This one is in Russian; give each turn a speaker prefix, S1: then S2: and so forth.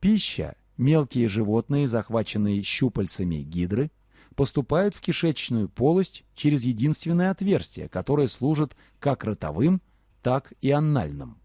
S1: Пища, мелкие животные, захваченные щупальцами гидры, поступают в кишечную полость через единственное отверстие, которое служит как ротовым, так и анальным.